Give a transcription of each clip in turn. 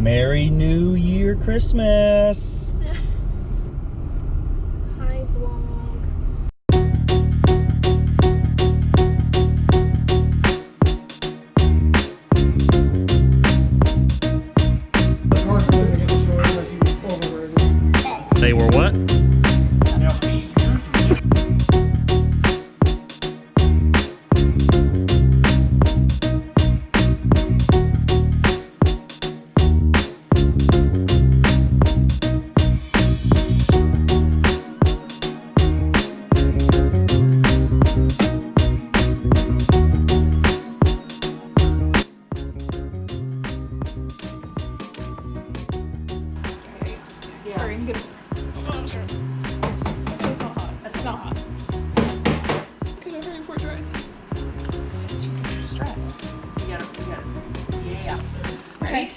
Merry New Year Christmas. Hi vlog. Hurry, I'm gonna. It's not hot. It's not hot. Because I'm hurrying for dries. She's stressed. You gotta, you gotta. Yeah. Ready?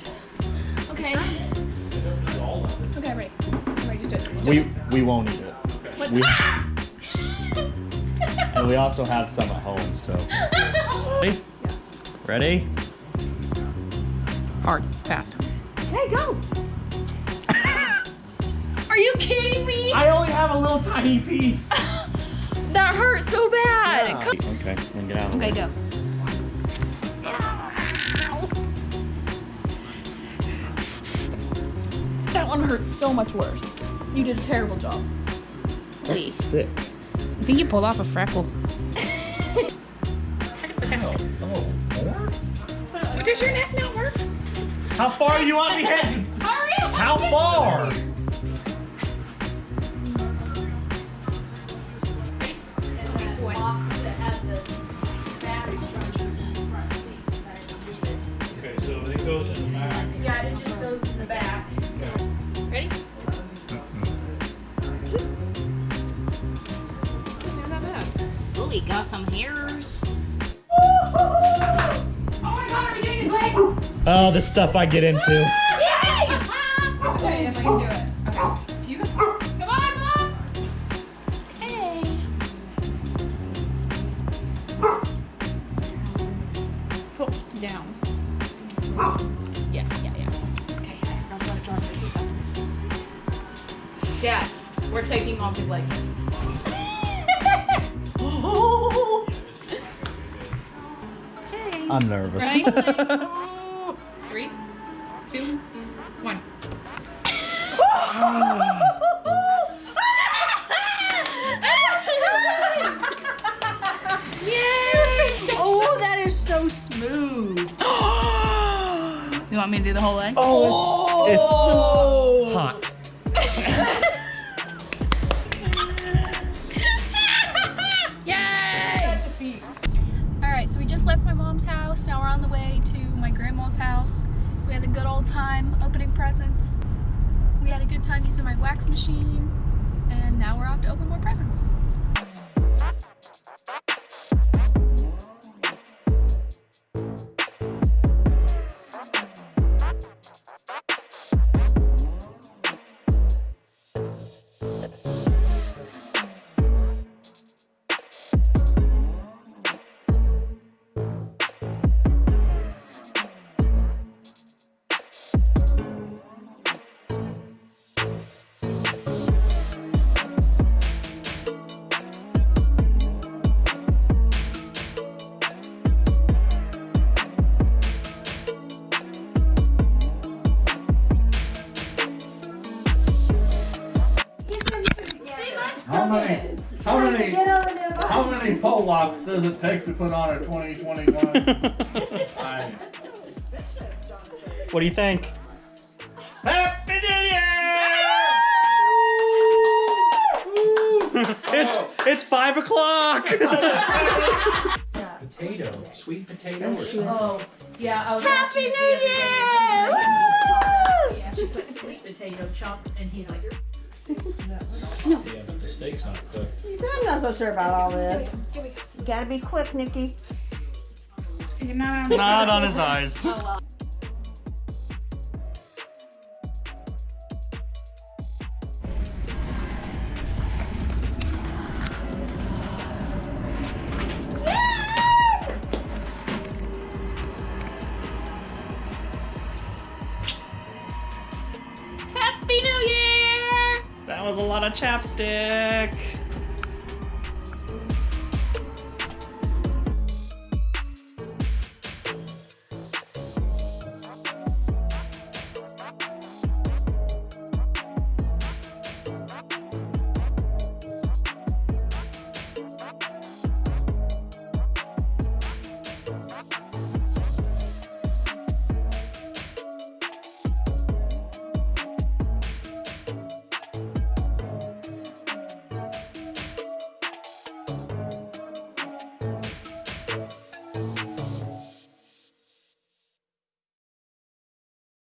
Okay. Okay, ready. I'm ready. Just do it. We we won't eat it. What? We, Ah! and we also have some at home, so. Ready? Ready? Hard. Fast. Okay, go. Are you kidding me? I only have a little tiny piece. That hurt so bad. Yeah. Okay, then get out. Okay, go. That one hurts so much worse. You did a terrible job. That's sick. I think you pulled off a freckle. Oh, does your neck not work? How far do you want me heading? Hurry. How far? Okay, so it goes in the back. Yeah, it just goes in the back. Ready? Not bad. Oh, he got some hairs. Oh my god, are you getting his leg? Oh, the stuff I get into. Okay, if I can do it. Okay. Dad, we're taking off his leg. I'm nervous. Ready? Three, two, one. Oh, that is so smooth. You want me to do the whole leg? Oh, it's, it's oh. Good old time opening presents. We had a good time using my wax machine. And now we're off to open more presents. Many pole locks does it take to put on a 2021? I- What do you think? Happy New Year! it's oh. it's five o'clock. Potato, sweet potato or something. Oh, yeah. I was Happy New Year! Yeah, She put sweet potato chunks, and he's like, Yeah, but the steak's not cooked. I'm not so sure about all this. You gotta be quick, Nikki. You're not on. Not on his eyes. Oh, That was a lot of chapstick.